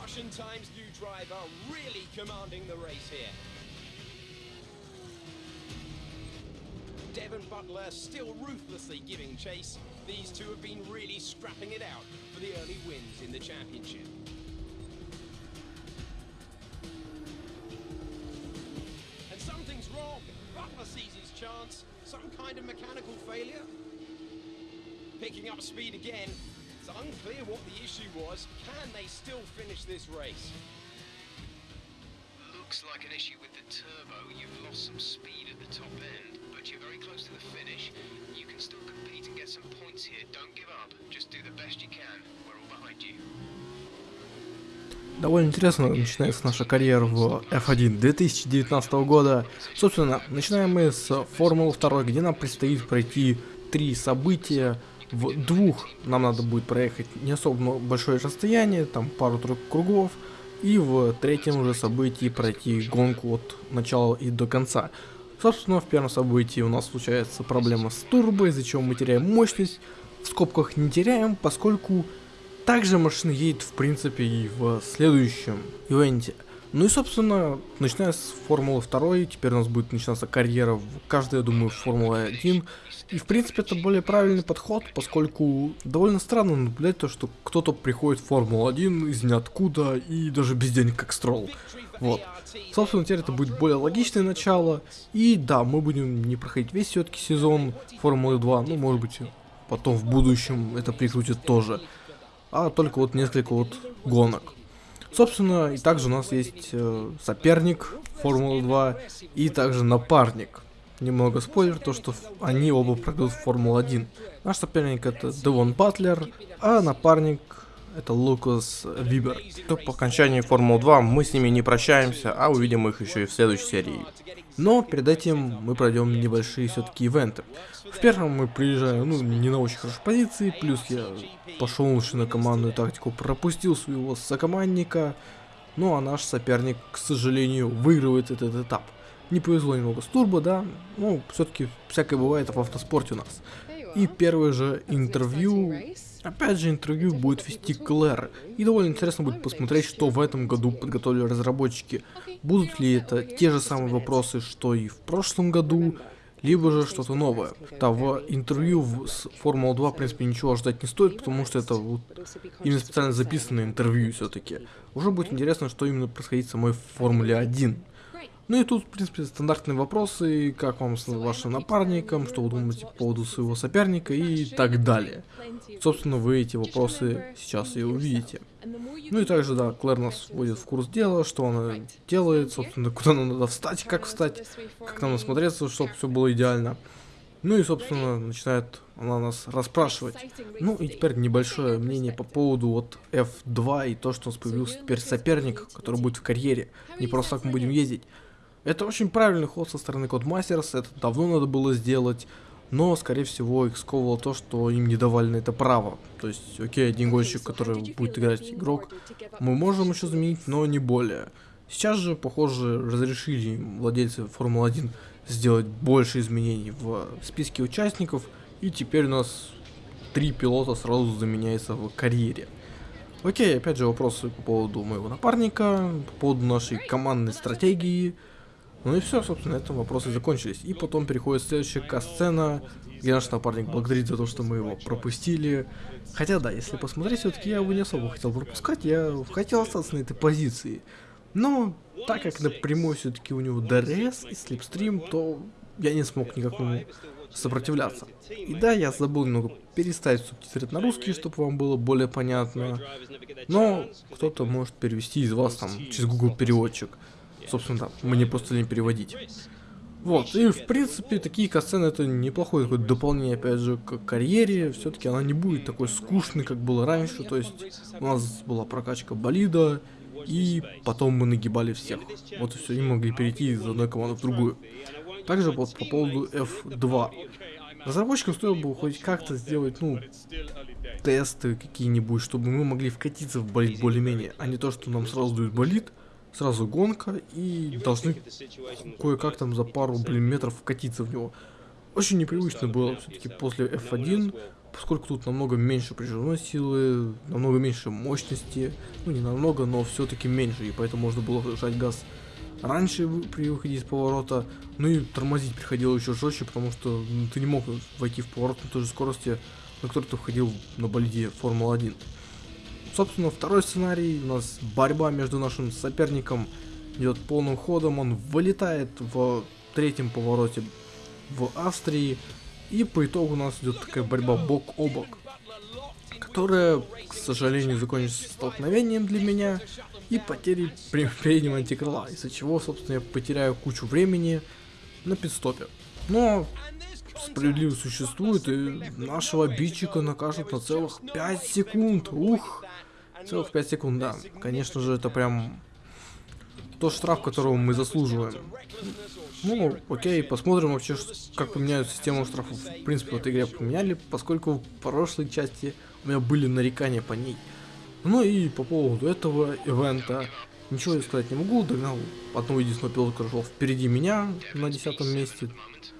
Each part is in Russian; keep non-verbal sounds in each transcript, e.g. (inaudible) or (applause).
Russian Times new driver really commanding the race here. Devon Butler still ruthlessly giving chase. These two have been really scrapping it out for the early wins in the championship. And something's wrong. Butler sees his chance. Some kind of mechanical failure. Picking up speed again. It's unclear what the issue was. Can they still finish this race? Looks like an issue with the turbo. You've lost some speed at the top end, but you're very close to the finish. You can still compete and get some points here. Don't give up. Just do the best you can. We're all behind you. Довольно интересно начинается наша карьера в F1 2019 года. Собственно, начинаем мы с Формулы 2, где нам предстоит пройти три события. В двух нам надо будет проехать не особо большое расстояние, там пару-тройку кругов. И в третьем уже событии пройти гонку от начала и до конца. Собственно, в первом событии у нас случается проблема с турбо, из-за чего мы теряем мощность. В скобках не теряем, поскольку также машина едет в принципе и в следующем ивенте. Ну и собственно, начиная с Формулы 2, теперь у нас будет начинаться карьера в каждой, я думаю, Формулы 1. И в принципе это более правильный подход, поскольку довольно странно наблюдать то, что кто-то приходит в Формулу-1 из ниоткуда и даже без денег как строл. Вот. Собственно, теперь это будет более логичное начало. И да, мы будем не проходить весь все-таки сезон Формулы 2, ну может быть потом в будущем это прикрутит тоже. А только вот несколько вот гонок. Собственно, и также у нас есть э, соперник Формулы 2 и также напарник. Немного спойлер, то что они оба пройдут в Формулу-1. Наш соперник это Девон Батлер, а напарник это Лукас Вибер. То по окончании Формулы 2 мы с ними не прощаемся, а увидим их еще и в следующей серии. Но перед этим мы пройдем небольшие все-таки ивенты. В первом мы приезжаем, ну, не на очень хорошей позиции, плюс я пошел лучше на командную тактику, пропустил своего сокомандника, ну а наш соперник, к сожалению, выигрывает этот этап. Не повезло немного с турбо, да, ну, все-таки всякое бывает в автоспорте у нас. И первое же интервью, опять же интервью будет вести Клэр. И довольно интересно будет посмотреть, что в этом году подготовили разработчики. Будут ли это те же самые вопросы, что и в прошлом году, либо же что-то новое. В интервью с Формула 2, в принципе, ничего ждать не стоит, потому что это вот именно специально записанное интервью все-таки. Уже будет интересно, что именно происходит в самой Формуле 1. Ну и тут, в принципе, стандартные вопросы, как вам с вашим напарником, что вы думаете по поводу своего соперника и так далее. Собственно, вы эти вопросы сейчас и увидите. Ну и также, да, Клэр нас вводит в курс дела, что она делает, собственно, куда нам надо встать, как встать, как нам осмотреться, чтобы все было идеально. Ну и, собственно, начинает она нас расспрашивать. Ну и теперь небольшое мнение по поводу вот F2 и то, что у нас появился теперь соперник, который будет в карьере. Не просто так мы будем ездить. Это очень правильный ход со стороны Codemasters, это давно надо было сделать, но, скорее всего, их сковывало то, что им не давали на это право. То есть, окей, один гонщик, который будет играть игрок, мы можем еще заменить, но не более. Сейчас же, похоже, разрешили владельцы Формулы-1 сделать больше изменений в списке участников, и теперь у нас три пилота сразу заменяются в карьере. Окей, опять же вопросы по поводу моего напарника, по поводу нашей командной стратегии, ну и все, собственно, на этом вопросы закончились. И потом переходит следующая катсцена, где наш напарник благодарит за то, что мы его пропустили. Хотя да, если посмотреть, все-таки я его не особо хотел пропускать, я хотел остаться на этой позиции. Но так как напрямую все-таки у него DRS и slipstream, то я не смог никак ему сопротивляться. И да, я забыл немного переставить субтитры на русский, чтобы вам было более понятно. Но кто-то может перевести из вас там через Google переводчик. Собственно, мне просто не переводить. Вот, и в принципе такие касцены это неплохое такое дополнение, опять же, к карьере. Все-таки она не будет такой скучной, как было раньше. То есть у нас была прокачка болида, и потом мы нагибали всех. Вот и все, и могли перейти из одной команды в другую. Также вот по поводу F2. Разработчикам стоило бы хоть как-то сделать, ну, тесты какие-нибудь, чтобы мы могли вкатиться в болит более-менее, а не то, что нам сразу дают болит, сразу гонка и должны кое-как там за пару, блин, метров вкатиться в него. Очень непривычно было все-таки после F1 поскольку тут намного меньше прижимной силы, намного меньше мощности, ну не намного, но все-таки меньше, и поэтому можно было жать газ раньше при выходе из поворота, ну и тормозить приходило еще жестче, потому что ну, ты не мог войти в поворот на той же скорости, на которой ты входил на болиде Формула-1. Собственно, второй сценарий, у нас борьба между нашим соперником идет полным ходом, он вылетает в третьем повороте в Австрии, и по итогу у нас идет такая борьба бок о бок, которая, к сожалению, закончится столкновением для меня и потерей (laughs) переднего антикрыла, из-за чего, собственно, я потеряю кучу времени на пидстопе. Но справедливость существует, и нашего обидчика накажут на целых 5 секунд. Ух! Целых 5 секунд, да. Конечно же, это прям тот штраф, которого мы заслуживаем. Ну, окей, посмотрим вообще, как поменяют систему штрафов. В принципе, в этой игре поменяли, поскольку в прошлой части у меня были нарекания по ней. Ну и по поводу этого ивента, ничего я сказать не могу, догнал одного единственного пилота, который шел впереди меня на десятом месте.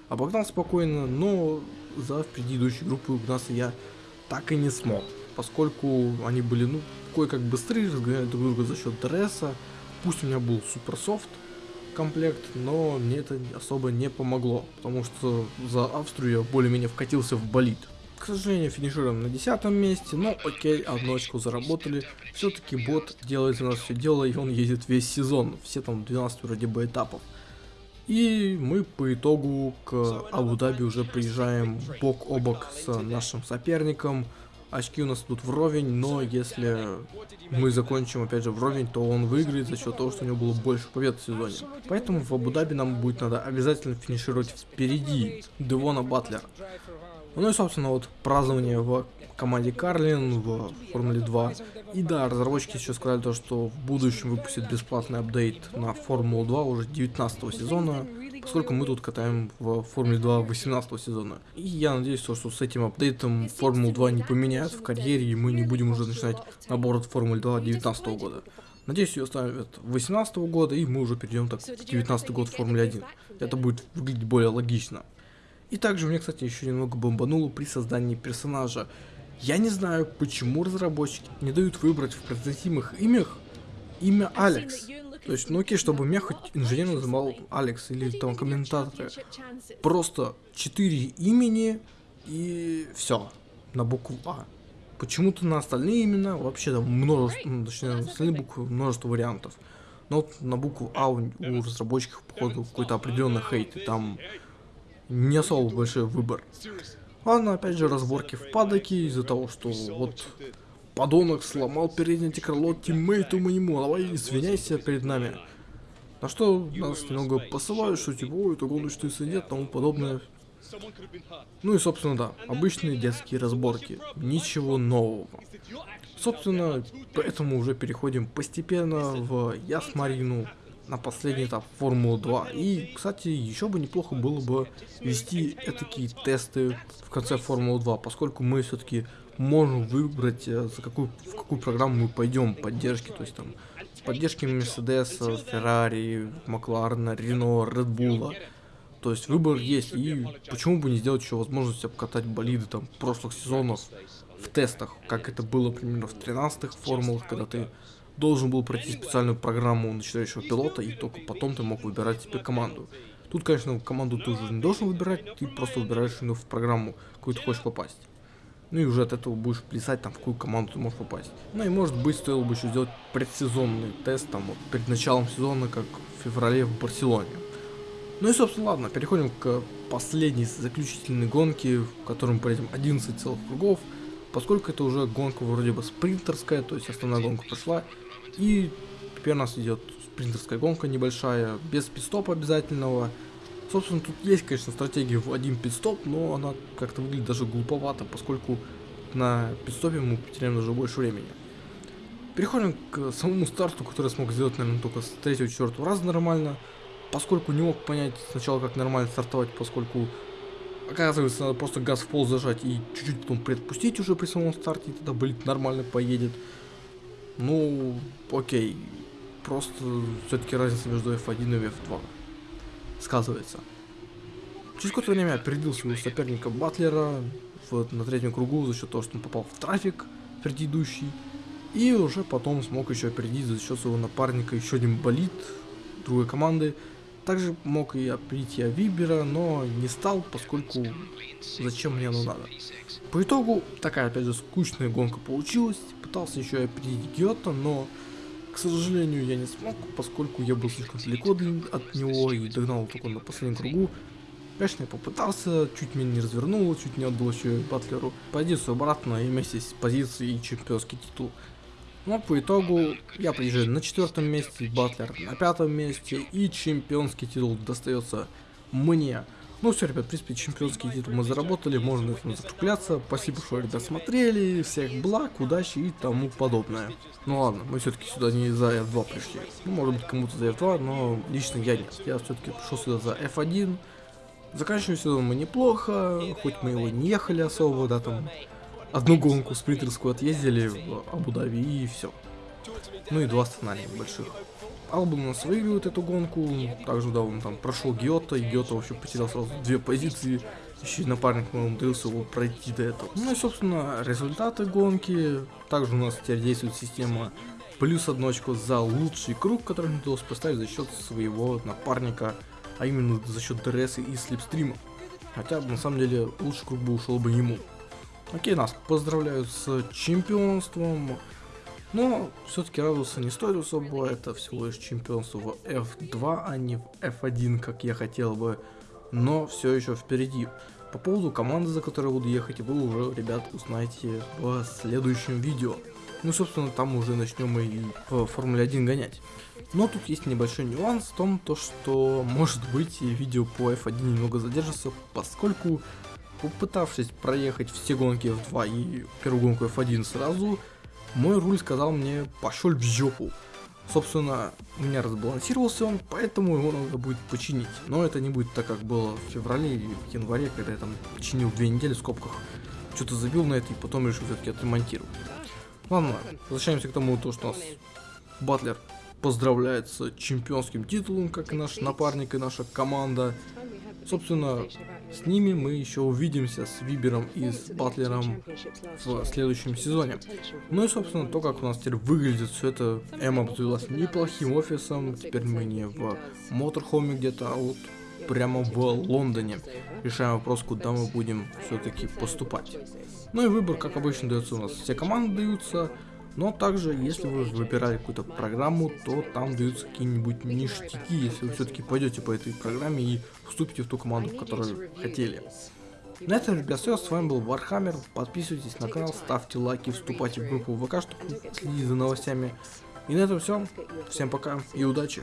Обогнал спокойно, но за впереди идущей группы угнаться я так и не смог, поскольку они были, ну, кое-как быстрее, разгоняли друг друга за счет ДРСа. Пусть у меня был суперсофт комплект, но мне это особо не помогло, потому что за Австрию я более-менее вкатился в болид. К сожалению, финишируем на десятом месте, но окей, одну очку заработали. Все-таки бот делает за нас все дело, и он ездит весь сезон, все там 12 вроде бы этапов. И мы по итогу к Абу-Даби уже приезжаем бок о бок с нашим соперником. Очки у нас тут вровень, но если мы закончим опять же вровень, то он выиграет за счет того, что у него было больше побед в сезоне. Поэтому в Абу-Даби нам будет надо обязательно финишировать впереди Девона Батлера. Ну и, собственно, вот празднование в команде Карлин в Формуле 2. И да, разработчики еще сказали то, что в будущем выпустят бесплатный апдейт на Формулу 2 уже 19 сезона, поскольку мы тут катаем в Формуле 2 18 сезона. И я надеюсь, что с этим апдейтом Формулу 2 не поменяют в карьере, и мы не будем уже начинать набор от Формулы 2 19 года. Надеюсь, ее оставят 18 года, и мы уже перейдем так в 19 год Формуле 1. Это будет выглядеть более логично. И также мне, кстати, еще немного бомбануло при создании персонажа. Я не знаю, почему разработчики не дают выбрать в произносимых имях имя Алекс. То есть, ну окей, чтобы меня хоть инженер называл Алекс или там комментаторы. Просто четыре имени и все на букву А. Почему-то на остальные имена вообще там множество, ну, точнее, на остальные буквы множество вариантов. Но вот на букву А у, у разработчиков, походу, какой-то определенный хейт. И там не особо большой выбор. Ладно, опять же, разборки в падоке из-за того, что вот подонок сломал переднее крыло тиммейту моему, давай извиняйся перед нами. На что нас немного посылают, что типа, ой, это гоночный свидет, тому подобное. Ну и, собственно, да, обычные детские разборки, ничего нового. Собственно, поэтому уже переходим постепенно в Ясмарину, на последний этап Формулы 2. И, кстати, еще бы неплохо было бы вести такие тесты в конце Формулы 2, поскольку мы все-таки можем выбрать, э, за какую, в какую программу мы пойдем поддержки, то есть там поддержки Мерседеса, Феррари, Макларена, Рено, Редбула. То есть выбор есть, и почему бы не сделать еще возможность обкатать болиды там прошлых сезонов в тестах, как это было, примерно, в 13-х формулах, когда ты должен был пройти специальную программу начинающего пилота, и только потом ты мог выбирать себе команду. Тут, конечно, команду ты уже не должен выбирать, ты просто выбираешь ну, в программу, какую ты хочешь попасть. Ну и уже от этого будешь плясать, там, в какую команду ты можешь попасть. Ну и может быть, стоило бы еще сделать предсезонный тест, там, вот, перед началом сезона, как в феврале в Барселоне. Ну и, собственно, ладно, переходим к последней заключительной гонке, в которой мы проедем 11 целых кругов. Поскольку это уже гонка вроде бы спринтерская, то есть основная гонка прошла, и теперь у нас идет спринтерская гонка небольшая, без пидстопа обязательного. Собственно, тут есть, конечно, стратегия в один пидстоп, но она как-то выглядит даже глуповато, поскольку на пидстопе мы потеряем даже больше времени. Переходим к самому старту, который смог сделать, наверное, только с третьего-четвертого раза нормально, поскольку не мог понять сначала, как нормально стартовать, поскольку оказывается, надо просто газ в пол зажать и чуть-чуть потом предпустить уже при самом старте, и тогда, блин, нормально поедет. Ну, окей. Просто все-таки разница между F1 и F2 сказывается. Через какое-то время опередил своего соперника Батлера, в, на третьем кругу за счет того, что он попал в трафик предыдущий. И уже потом смог еще опередить за счет своего напарника еще один болит другой команды. Также мог и опередить я Вибера, но не стал, поскольку зачем мне оно надо. По итогу, такая опять же скучная гонка получилась. Пытался еще и опередить Гиота, но, к сожалению, я не смог, поскольку я был слишком далеко от него и догнал только на последнем кругу. Конечно, я попытался, чуть меня не развернул, чуть не отдал еще Батлеру позицию обратно и вместе с позицией чемпионский титул. Но по итогу я приезжаю на четвертом месте, Батлер на пятом месте и чемпионский титул достается мне. Ну все, ребят, в принципе, чемпионский титул мы заработали, можно этим закругляться. Спасибо, что ребят смотрели, всех благ, удачи и тому подобное. Ну ладно, мы все-таки сюда не за F2 пришли. Ну, может быть, кому-то за F2, но лично я нет. Я все-таки пришел сюда за F1. Заканчиваем сезон мы неплохо, хоть мы его не ехали особо, да, там одну гонку спринтерскую отъездили в Абу-Даби и все. Ну и два сценария больших. Албон у нас выигрывает эту гонку, также да, он там прошел Гиотто, и Гиотто вообще потерял сразу две позиции, еще и напарник мой умудрился его пройти до этого. Ну и собственно результаты гонки, также у нас теперь действует система плюс одну очко за лучший круг, который мне удалось поставить за счет своего напарника, а именно за счет DRS и slipstream а. Хотя на самом деле лучший круг бы ушел бы ему. Окей, нас поздравляют с чемпионством. Но все-таки радоваться не стоит особо, это всего лишь чемпионство в F2, а не в F1, как я хотел бы. Но все еще впереди. По поводу команды, за которой буду ехать, вы уже, ребят, узнаете в следующем видео. Ну, собственно, там уже начнем и в Формуле 1 гонять. Но тут есть небольшой нюанс в том, то, что, может быть, видео по F1 немного задержится, поскольку попытавшись проехать все гонки F2 и первую гонку F1 сразу, мой руль сказал мне пошел в жопу. Собственно, у меня разбалансировался он, поэтому его надо будет починить. Но это не будет так, как было в феврале или в январе, когда я там починил две недели в скобках. Что-то забил на это и потом решил все-таки отремонтировать. Ладно, возвращаемся к тому, то, что у нас Батлер поздравляет с чемпионским титулом, как и наш напарник и наша команда. Собственно, с ними мы еще увидимся с Вибером и с Батлером в следующем сезоне. Ну и, собственно, то, как у нас теперь выглядит все это, Эм обзавелась неплохим офисом, теперь мы не в Моторхоме где-то, а вот прямо в Лондоне. Решаем вопрос, куда мы будем все-таки поступать. Ну и выбор, как обычно, дается у нас. Все команды даются, но также, если вы выбирали какую-то программу, то там даются какие-нибудь ништяки, если вы все-таки пойдете по этой программе и вступите в ту команду, которую хотели. На этом, ребят, все. С вами был Вархаммер. Подписывайтесь на канал, ставьте лайки, вступайте в группу ВК, чтобы следить за новостями. И на этом все. Всем пока и удачи.